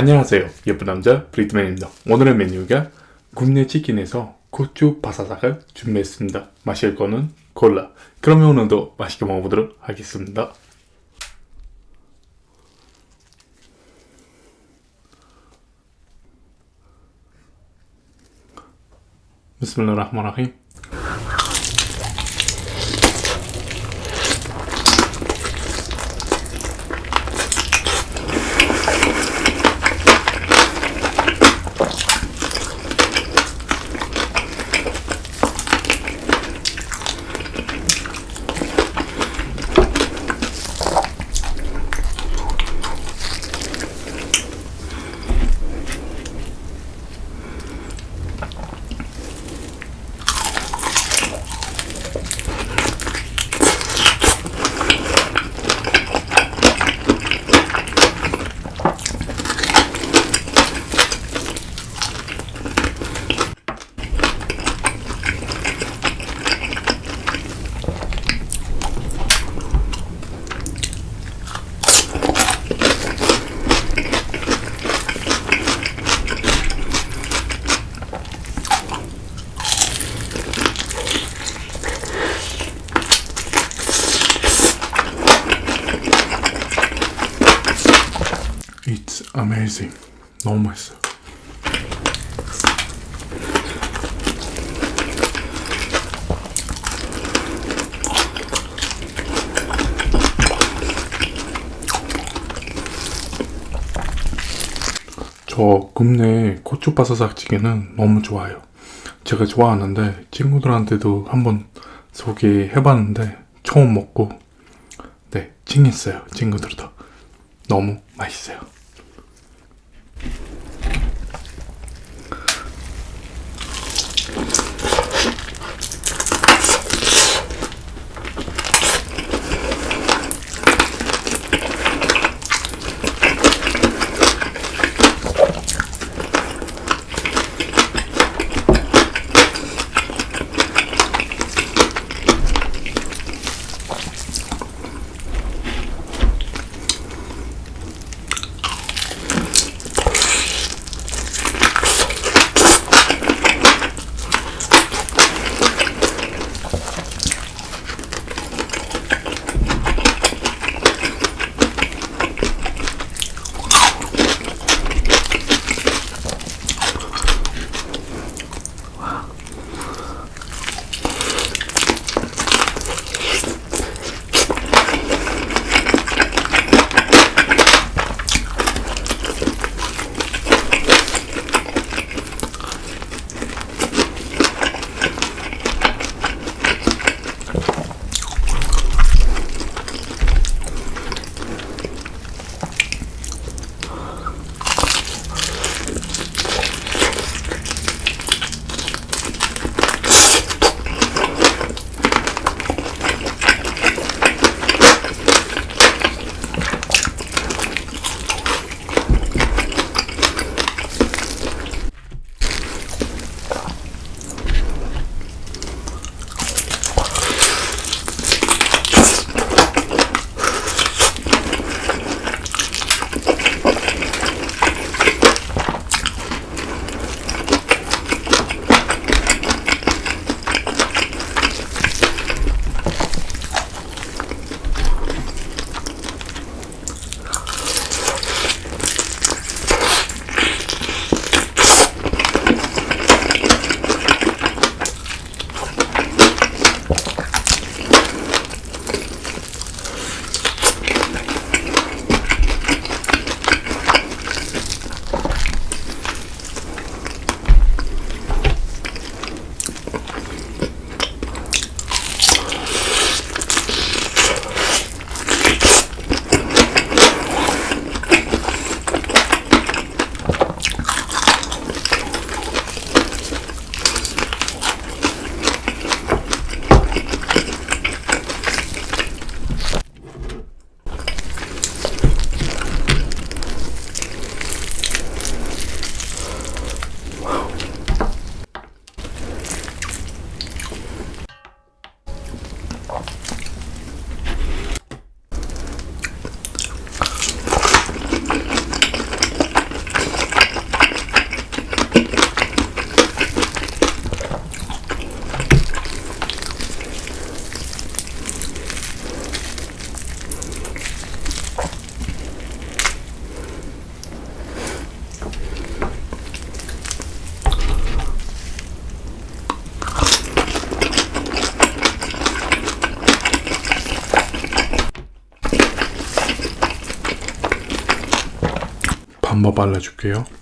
안녕하세요. 예쁜 남자 브리트맨입니다. 오늘의 메뉴가 굽네 치킨에서 고추 바사삭을 준비했습니다. 마실 거는 콜라. 그러면 오늘도 맛있게 먹어보도록 하겠습니다. 비스밀라 It's amazing. 너무 맛있어요. 저 굽네 고추바사삭 찌개는 너무 좋아요. 제가 좋아하는데 친구들한테도 한번 소개해봤는데 처음 먹고 네 찡했어요 친구들도 너무 맛있어요. 한번 발라줄게요.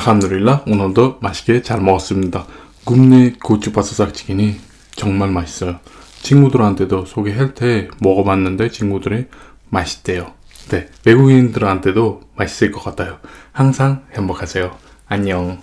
알함두릴라 오늘도 맛있게 잘 먹었습니다. 굽네 고추바사삭치킨이 정말 맛있어요. 친구들한테도 소개할 때 먹어봤는데 친구들이 맛있대요. 네, 외국인들한테도 맛있을 것 같아요. 항상 행복하세요. 안녕.